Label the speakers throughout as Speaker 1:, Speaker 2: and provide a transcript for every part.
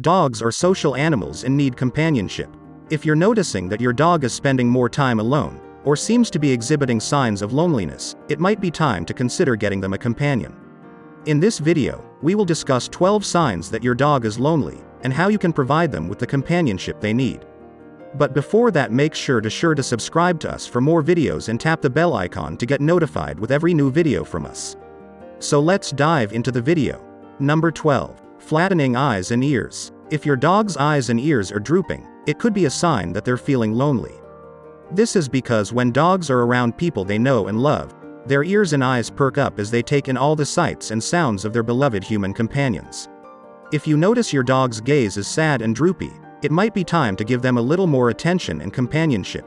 Speaker 1: Dogs are social animals and need companionship. If you're noticing that your dog is spending more time alone, or seems to be exhibiting signs of loneliness, it might be time to consider getting them a companion. In this video, we will discuss 12 signs that your dog is lonely, and how you can provide them with the companionship they need. But before that make sure to sure to subscribe to us for more videos and tap the bell icon to get notified with every new video from us. So let's dive into the video. Number 12. Flattening eyes and ears. If your dog's eyes and ears are drooping, it could be a sign that they're feeling lonely. This is because when dogs are around people they know and love, their ears and eyes perk up as they take in all the sights and sounds of their beloved human companions. If you notice your dog's gaze is sad and droopy, it might be time to give them a little more attention and companionship.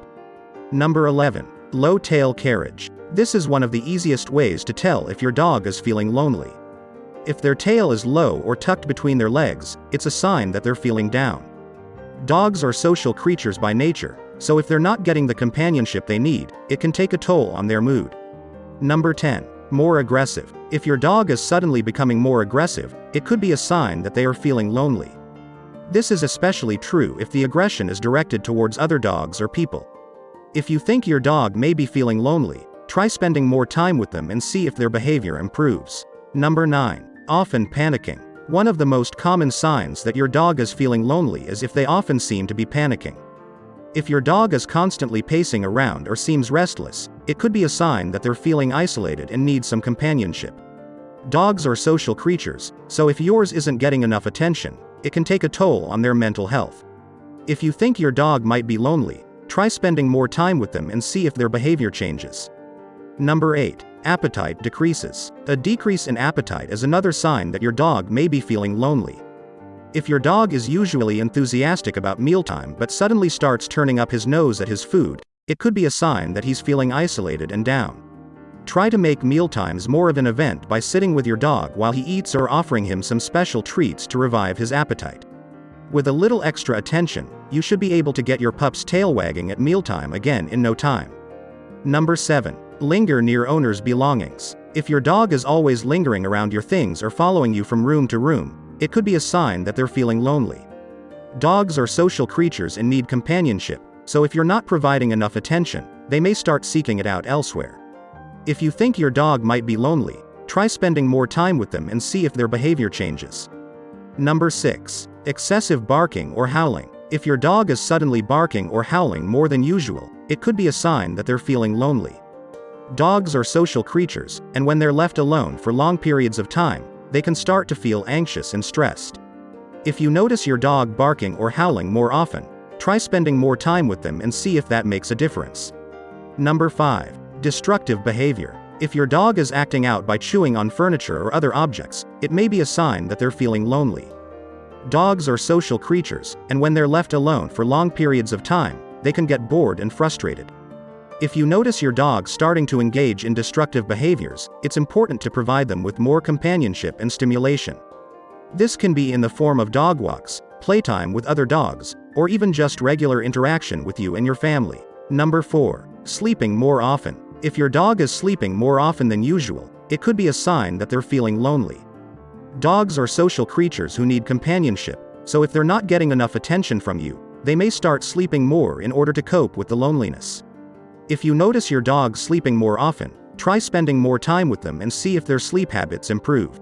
Speaker 1: Number 11. Low tail carriage. This is one of the easiest ways to tell if your dog is feeling lonely. If their tail is low or tucked between their legs, it's a sign that they're feeling down. Dogs are social creatures by nature, so if they're not getting the companionship they need, it can take a toll on their mood. Number 10. More aggressive. If your dog is suddenly becoming more aggressive, it could be a sign that they are feeling lonely. This is especially true if the aggression is directed towards other dogs or people. If you think your dog may be feeling lonely, try spending more time with them and see if their behavior improves. Number 9. Often panicking. One of the most common signs that your dog is feeling lonely is if they often seem to be panicking. If your dog is constantly pacing around or seems restless, it could be a sign that they're feeling isolated and need some companionship. Dogs are social creatures, so if yours isn't getting enough attention, it can take a toll on their mental health. If you think your dog might be lonely, try spending more time with them and see if their behavior changes. Number 8. Appetite decreases. A decrease in appetite is another sign that your dog may be feeling lonely. If your dog is usually enthusiastic about mealtime but suddenly starts turning up his nose at his food, it could be a sign that he's feeling isolated and down. Try to make mealtimes more of an event by sitting with your dog while he eats or offering him some special treats to revive his appetite. With a little extra attention, you should be able to get your pup's tail wagging at mealtime again in no time. Number 7. Linger near owner's belongings. If your dog is always lingering around your things or following you from room to room, it could be a sign that they're feeling lonely. Dogs are social creatures and need companionship, so if you're not providing enough attention, they may start seeking it out elsewhere. If you think your dog might be lonely, try spending more time with them and see if their behavior changes. Number 6. Excessive barking or howling. If your dog is suddenly barking or howling more than usual, it could be a sign that they're feeling lonely. Dogs are social creatures, and when they're left alone for long periods of time, they can start to feel anxious and stressed. If you notice your dog barking or howling more often, try spending more time with them and see if that makes a difference. Number 5. Destructive behavior. If your dog is acting out by chewing on furniture or other objects, it may be a sign that they're feeling lonely. Dogs are social creatures, and when they're left alone for long periods of time, they can get bored and frustrated. If you notice your dog starting to engage in destructive behaviors, it's important to provide them with more companionship and stimulation. This can be in the form of dog walks, playtime with other dogs, or even just regular interaction with you and your family. Number 4. Sleeping more often. If your dog is sleeping more often than usual, it could be a sign that they're feeling lonely. Dogs are social creatures who need companionship, so if they're not getting enough attention from you, they may start sleeping more in order to cope with the loneliness. If you notice your dog sleeping more often, try spending more time with them and see if their sleep habits improve.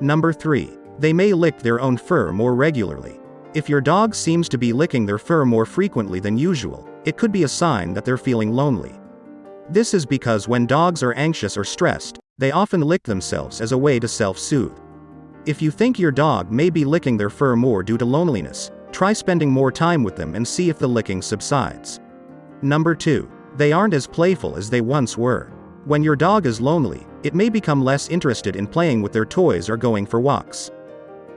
Speaker 1: Number 3. They may lick their own fur more regularly. If your dog seems to be licking their fur more frequently than usual, it could be a sign that they're feeling lonely. This is because when dogs are anxious or stressed, they often lick themselves as a way to self-soothe. If you think your dog may be licking their fur more due to loneliness, try spending more time with them and see if the licking subsides. Number 2. They aren't as playful as they once were. When your dog is lonely, it may become less interested in playing with their toys or going for walks.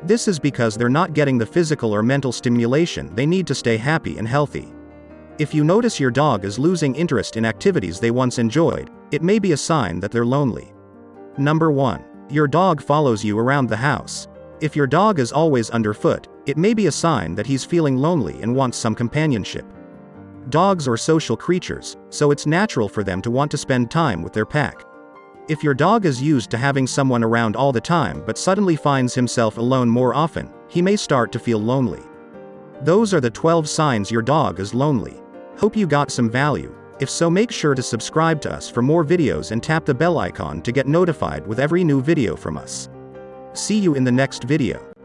Speaker 1: This is because they're not getting the physical or mental stimulation they need to stay happy and healthy. If you notice your dog is losing interest in activities they once enjoyed, it may be a sign that they're lonely. Number 1. Your dog follows you around the house. If your dog is always underfoot, it may be a sign that he's feeling lonely and wants some companionship. Dogs are social creatures, so it's natural for them to want to spend time with their pack. If your dog is used to having someone around all the time but suddenly finds himself alone more often, he may start to feel lonely. Those are the 12 signs your dog is lonely. Hope you got some value. If so make sure to subscribe to us for more videos and tap the bell icon to get notified with every new video from us. See you in the next video.